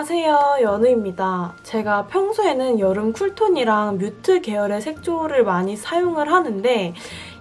안녕하세요 연우입니다. 제가 평소에는 여름 cool tone이랑 mute 계열의 색조를 많이 사용을 하는데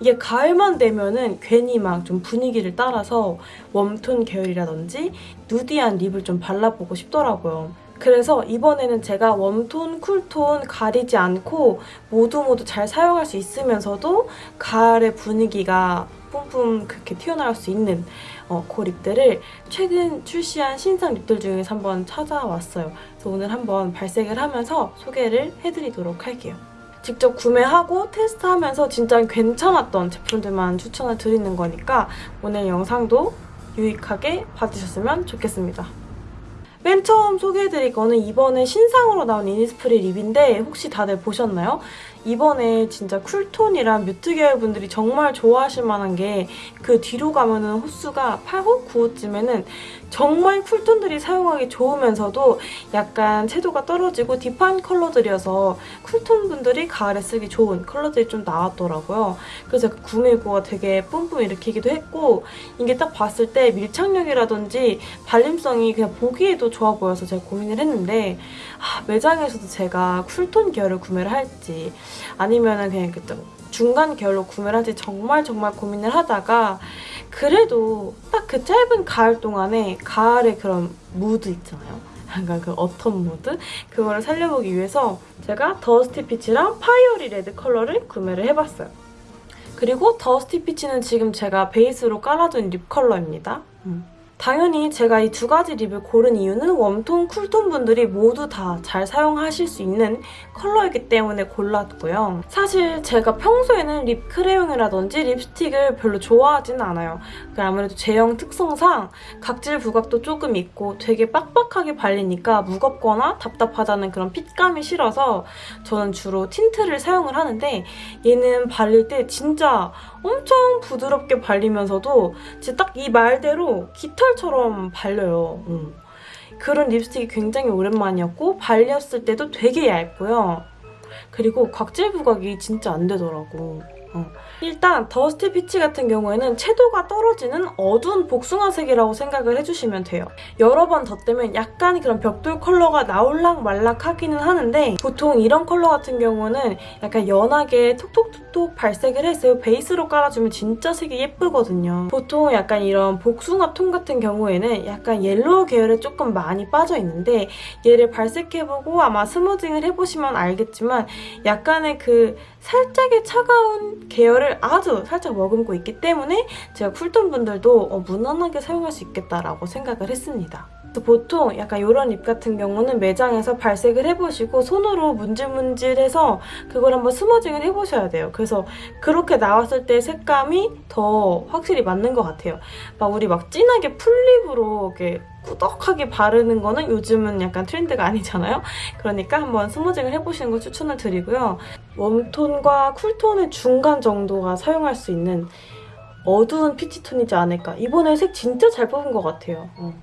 이게 가을만 되면은 괜히 막 좀 분위기를 따라서 warm tone 계열이라든지 nudy한 lip을 좀 발라보고 싶더라고요. 그래서 이번에는 제가 warm tone, cool tone 가리지 않고 모두 모두 잘 사용할 수 있으면서도 가을의 분위기가 뿜뿜 그렇게 튀어나올 수 있는 어, 그 립들을 최근 출시한 신상 립들 중에서 한번 찾아왔어요. 그래서 오늘 한번 발색을 하면서 소개를 해드리도록 할게요. 직접 구매하고 테스트하면서 진짜 괜찮았던 제품들만 추천을 드리는 거니까 오늘 영상도 유익하게 봐주셨으면 좋겠습니다. 맨 처음 소개해드릴 거는 이번에 신상으로 나온 이니스프리 립인데 혹시 다들 보셨나요? 이번에 진짜 쿨톤이랑 뮤트 계열 분들이 정말 좋아하실 만한 게 그 뒤로 가면은 호수가 8호, 9호쯤에는 정말 쿨톤들이 사용하기 좋으면서도 약간 채도가 떨어지고 딥한 컬러들이어서 쿨톤 분들이 가을에 쓰기 좋은 컬러들이 좀 나왔더라고요. 그래서 그 구매구가 되게 뿜뿜 일으키기도 했고 이게 딱 봤을 때 밀착력이라든지 발림성이 그냥 보기에도 좋아 보여서 제가 고민을 했는데 아, 매장에서도 제가 쿨톤 계열을 구매를 할지 아니면 은 그냥 그 중간 계열로 구매를 할지 정말 정말 고민을 하다가 그래도 딱 그 짧은 가을 동안에 가을의 그런 무드 있잖아요. 약간 그 autumn mood? 그거를 살려보기 위해서 제가 dusty peach랑 fiery red 컬러를 구매를 해봤어요. 그리고 dusty peach는 지금 제가 베이스로 깔아둔 lip 컬러입니다. 음. 당연히 제가 이 두 가지 lip을 고른 이유는 warm tone, cool tone 분들이 모두 다 잘 사용하실 수 있는 컬러이기 때문에 골랐고요. 사실 제가 평소에는 lip 크레용이라든지 립스틱을 별로 좋아하지는 않아요. 아무래도 제형 특성상 각질 부각도 조금 있고 되게 빡빡하게 발리니까 무겁거나 답답하다는 그런 fit감이 싫어서 저는 주로 tint를 사용을 하는데 얘는 발릴 때 진짜 엄청 부드럽게 발리면서도 진짜 딱 이 말대로 깃털처럼 발려요. 음. 그런 립스틱이 굉장히 오랜만이었고 발렸을 때도 되게 얇고요. 그리고 각질 부각이 진짜 안 되더라고. 어. 일단 dusty peach 같은 경우에는 채도가 떨어지는 어두운 복숭아색이라고 생각을 해주시면 돼요. 여러 번 덧대면 약간 그런 벽돌 컬러가 나올락 말락 하기는 하는데 보통 이런 컬러 같은 경우는 약간 연하게 톡톡톡 톡 발색을 해서 베이스로 깔아주면 진짜 색이 예쁘거든요. 보통 약간 이런 복숭아 톤 같은 경우에는 약간 yellow 계열에 조금 많이 빠져있는데 얘를 발색해보고 아마 smudging을 해보시면 알겠지만 약간의 그 살짝의 차가운 계열을 아주 살짝 머금고 있기 때문에 제가 cool tone 분들도 어, 무난하게 사용할 수 있겠다라고 생각을 했습니다. 보통 약간 이런 lip 같은 경우는 매장에서 발색을 해보시고 손으로 문질문질해서 그걸 한번 smudging을 해보셔야 돼요. 그래서 그렇게 나왔을 때 색감이 더 확실히 맞는 것 같아요. 막 우리 막 진하게 full lip으로 이렇게 꾸덕하게 바르는 거는 요즘은 약간 트렌드가 아니잖아요? 그러니까 한번 smudging을 해보시는 걸 추천을 드리고요. 웜톤과 쿨톤의 중간 정도가 사용할 수 있는 어두운 peach tone이지 않을까. 이번에 색 진짜 잘 뽑은 것 같아요. 어.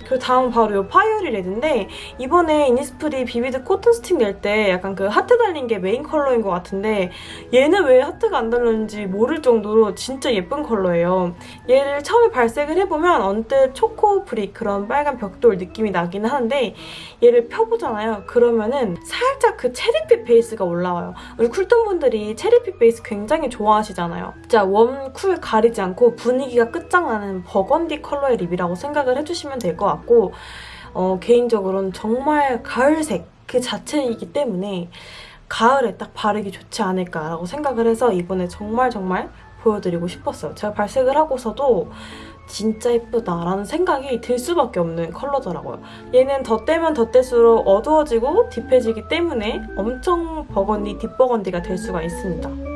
그리고 다음 바로 이 fiery red인데 이번에 innisfree vivid cotton stick 낼 때 약간 그 하트 달린 게 메인 컬러인 것 같은데 얘는 왜 하트가 안 달렸는지 모를 정도로 진짜 예쁜 컬러예요. 얘를 처음에 발색을 해보면 언뜻 초코 brick 그런 빨간 벽돌 느낌이 나긴 하는데 얘를 펴보잖아요. 그러면은 살짝 그 체리빛 베이스가 올라와요. 우리 cool tone 분들이 체리빛 베이스 굉장히 좋아하시잖아요. 진짜 warm, cool 가리지 않고 분위기가 끝장나는 버건디 컬러의 lip이라고 생각을 해주시면 될 것 같아요. 같고 어, 개인적으로는 정말 가을색 그 자체이기 때문에 가을에 딱 바르기 좋지 않을까라고 생각을 해서 이번에 정말 정말 보여드리고 싶었어요. 제가 발색을 하고서도 진짜 예쁘다라는 생각이 들 수밖에 없는 컬러더라고요. 얘는 덧대면 덧댈수록 어두워지고 딥해지기 때문에 엄청 버건디, 딥버건디가 될 수가 있습니다.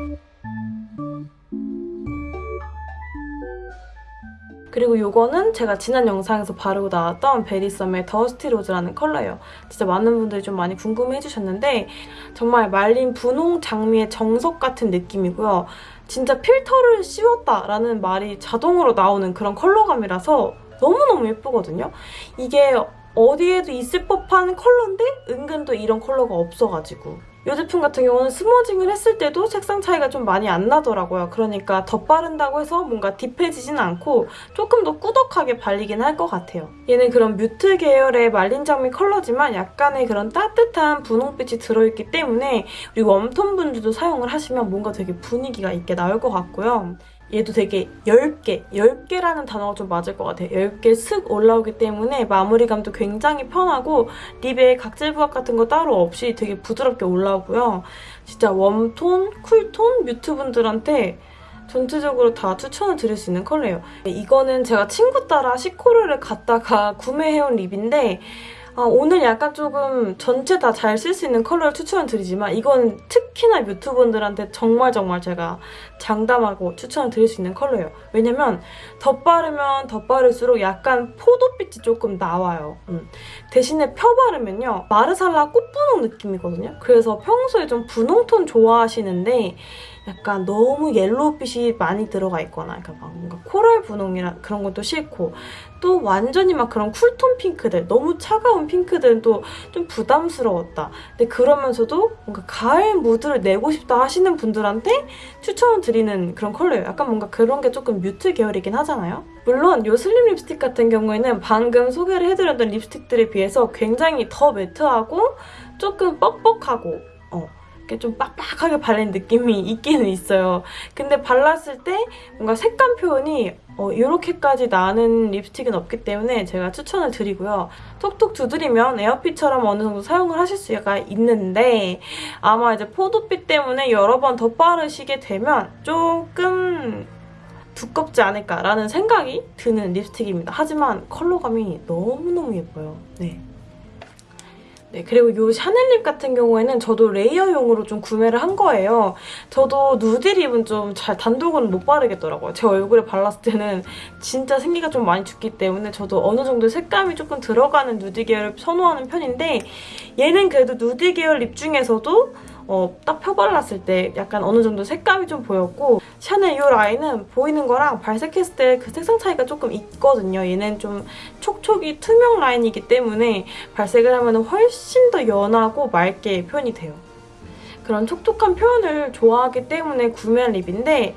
그리고 이거는 제가 지난 영상에서 바르고 나왔던 베리썸의 더스티 로즈라는 컬러예요. 진짜 많은 분들이 좀 많이 궁금해 해주셨는데 정말 말린 분홍 장미의 정석 같은 느낌이고요. 진짜 필터를 씌웠다라는 말이 자동으로 나오는 그런 컬러감이라서 너무너무 예쁘거든요. 이게 어디에도 있을 법한 컬러인데 은근 또 이런 컬러가 없어가지고 이 제품 같은 경우는 smudging을 했을 때도 색상 차이가 좀 많이 안 나더라고요. 그러니까 덧바른다고 해서 뭔가 deep해지진 않고 조금 더 꾸덕하게 발리긴 할 것 같아요. 얘는 그런 mute 계열의 말린 장미 컬러지만 약간의 그런 따뜻한 분홍빛이 들어있기 때문에 우리 warm tone 분들도 사용을 하시면 뭔가 되게 분위기가 있게 나올 것 같고요. 얘도 되게 얇게, 얇게라는 단어가 좀 맞을 것 같아요. 얇게 슥 올라오기 때문에 마무리감도 굉장히 편하고 lip에 각질 부각 같은 거 따로 없이 되게 부드럽게 올라오고요. 진짜 warm tone, cool tone mute 분들한테 전체적으로 다 추천을 드릴 수 있는 컬러예요. 이거는 제가 친구 따라 CHICOR를 갔다가 구매해온 lip인데 아, 오늘 약간 조금 전체 다 잘 쓸 수 있는 컬러를 추천을 드리지만 이건 특히나 mute 분들한테 정말 정말 제가 장담하고 추천을 드릴 수 있는 컬러예요. 왜냐면 덧바르면 덧바를수록 약간 포도빛이 조금 나와요. 음. 대신에 펴바르면요. marsala 꽃분홍 느낌이거든요. 그래서 평소에 좀 분홍톤 좋아하시는데 약간 너무 yellow빛이 많이 들어가 있거나 막 뭔가 coral 분홍이랑 그런 것도 싫고 또 완전히 막 그런 cool tone 핑크들 너무 차가운 핑크들은 또 좀 부담스러웠다. 근데 그러면서도 뭔가 가을 무드를 내고 싶다 하시는 분들한테 추천을 드리는 그런 컬러예요. 약간 뭔가 그런 게 조금 mute 계열이긴 하잖아요. 물론 이 슬림 립스틱 같은 경우에는 방금 소개를 해드렸던 립스틱들에 비해서 굉장히 더 matte하고 조금 뻑뻑하고 좀 빡빡하게 발린 느낌이 있기는 있어요. 근데 발랐을 때 뭔가 색감 표현이 어, 이렇게까지 나는 립스틱은 없기 때문에 제가 추천을 드리고요. 톡톡 두드리면 air fit처럼 어느 정도 사용을 하실 수가 있는데 아마 이제 포도빛 때문에 여러 번더 바르시게 되면 조금 두껍지 않을까라는 생각이 드는 립스틱입니다. 하지만 컬러감이 너무너무 예뻐요. 네. 네, 그리고 이 샤넬 lip 같은 경우에는 저도 레이어용으로 좀 구매를 한 거예요. 저도 누디 립은 좀 잘 단독으로 못 바르겠더라고요. 제 얼굴에 발랐을 때는 진짜 생기가 좀 많이 죽기 때문에 저도 어느 정도 색감이 조금 들어가는 누디 계열을 선호하는 편인데 얘는 그래도 누디 계열 립 중에서도 어, 딱 펴발랐을 때 약간 어느 정도 색감이 좀 보였고 샤넬 이 라인은 보이는 거랑 발색했을 때 그 색상 차이가 조금 있거든요. 얘는 좀 촉촉이 투명 라인이기 때문에 발색을 하면 훨씬 더 연하고 맑게 표현이 돼요. 그런 촉촉한 표현을 좋아하기 때문에 구매한 lip인데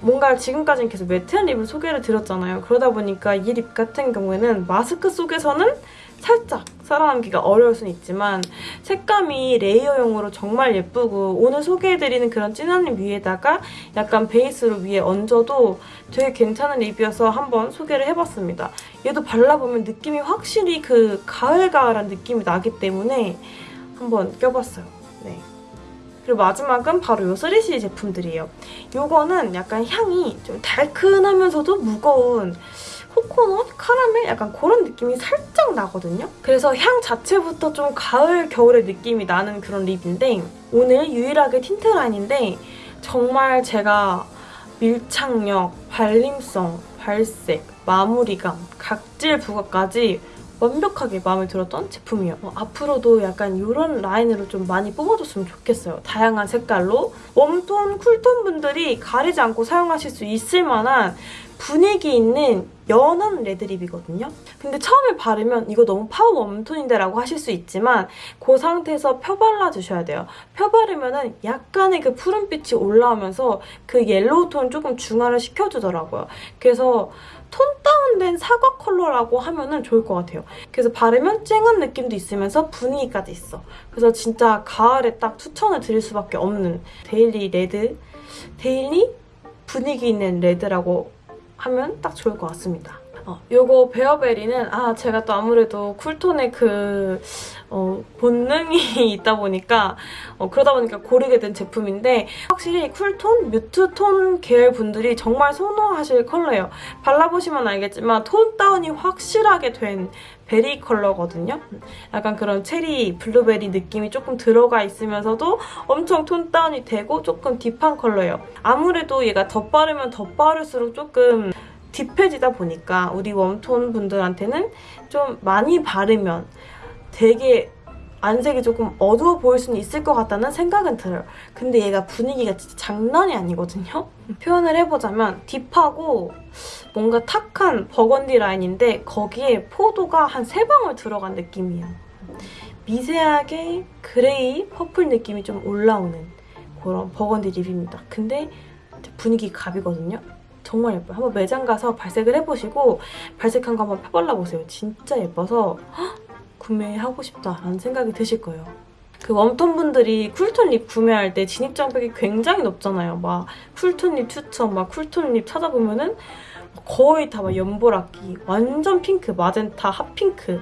뭔가 지금까지는 계속 matte한 lip을 소개를 드렸잖아요. 그러다 보니까 이 lip 같은 경우에는 마스크 속에서는 살짝 살아남기가 어려울 수는 있지만 색감이 레이어용으로 정말 예쁘고 오늘 소개해드리는 그런 진한 lip 위에다가 약간 베이스로 위에 얹어도 되게 괜찮은 lip이어서 한번 소개를 해봤습니다. 얘도 발라보면 느낌이 확실히 그 가을가을한 느낌이 나기 때문에 한번 껴봤어요. 네. 그리고 마지막은 바로 요 3CE 제품들이에요. 요거는 약간 향이 좀 달큰하면서도 무거운 코코넛, 카라멜 약간 그런 느낌이 살짝 나거든요. 그래서 향 자체부터 좀 가을, 겨울의 느낌이 나는 그런 lip인데 오늘 유일하게 틴트 라인인데 정말 제가 밀착력, 발림성, 발색, 마무리감, 각질 부각까지 완벽하게 마음에 들었던 제품이에요. 어, 앞으로도 약간 이런 라인으로 좀 많이 뽑아줬으면 좋겠어요. 다양한 색깔로 warm tone, cool tone 분들이 가리지 않고 사용하실 수 있을 만한 분위기 있는 연한 red lip이거든요. 근데 처음에 바르면 이거 너무 power warm tone인데 라고 하실 수 있지만 그 상태에서 펴 발라주셔야 돼요. 펴 바르면 은 약간의 그 푸른빛이 올라오면서 그 yellow tone 조금 중화를 시켜주더라고요. 그래서 tone down된 사과 컬러라고 하면 은 좋을 것 같아요. 그래서 바르면 쨍한 느낌도 있으면서 분위기까지 있어. 그래서 진짜 가을에 딱 추천을 드릴 수밖에 없는 daily red, daily 분위기 있는 red라고 하면 딱 좋을 것 같습니다. 어, 요거 베어베리는 아 제가 또 아무래도 cool tone의 그 어, 본능이 있다 보니까 어, 그러다 보니까 고르게 된 제품인데 확실히 cool tone, mute tone 계열 분들이 정말 선호하실 컬러예요. 발라보시면 알겠지만 tone down이 확실하게 된 berry 컬러거든요. 약간 그런 체리, 블루베리 느낌이 조금 들어가 있으면서도 엄청 tone down이 되고 조금 deep한 컬러예요. 아무래도 얘가 덧바르면 덧바를수록 조금 deep해지다 보니까 우리 warm tone 분들한테는 좀 많이 바르면 되게 안색이 조금 어두워 보일 수는 있을 것 같다는 생각은 들어요. 근데 얘가 분위기가 진짜 장난이 아니거든요? 표현을 해보자면 deep하고 뭔가 탁한 버건디 라인인데 거기에 포도가 한 세 방울 들어간 느낌이에요. 미세하게 gray purple 느낌이 좀 올라오는 그런 burgundy lip입니다. 근데 분위기 갑이거든요. 정말 예뻐요. 한번 매장 가서 발색을 해보시고 발색한 거 한번 펴발라보세요. 진짜 예뻐서 헉, 구매하고 싶다라는 생각이 드실 거예요. 그 warm tone 분들이 cool tone lip 구매할 때 진입 장벽이 굉장히 높잖아요. 막 cool tone lip 추천, 막 cool tone lip 찾아보면은 거의 다 막 연보라기, 완전 핑크, magenta, hot pink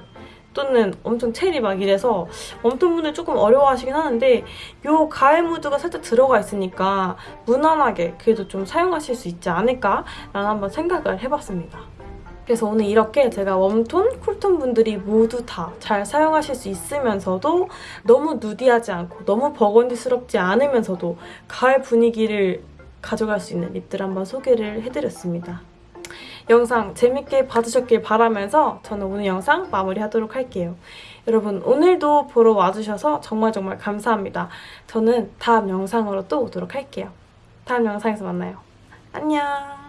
또는 엄청 체리 막 이래서 warm tone 분들 조금 어려워하시긴 하는데 요 가을 무드가 살짝 들어가 있으니까 무난하게 그래도 좀 사용하실 수 있지 않을까 라는 한번 생각을 해봤습니다. 그래서 오늘 이렇게 제가 warm tone, cool tone 분들이 모두 다 잘 사용하실 수 있으면서도 너무 nudy하지 않고 너무 burgundy스럽지 않으면서도 가을 분위기를 가져갈 수 있는 립들 한번 소개를 해드렸습니다. 영상 재밌게 봐주셨길 바라면서 저는 오늘 영상 마무리하도록 할게요. 여러분 오늘도 보러 와주셔서 정말 정말 감사합니다. 저는 다음 영상으로 또 오도록 할게요. 다음 영상에서 만나요. 안녕!